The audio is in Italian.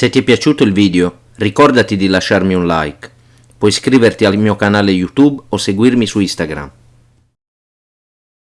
Se ti è piaciuto il video, ricordati di lasciarmi un like. Puoi iscriverti al mio canale YouTube o seguirmi su Instagram.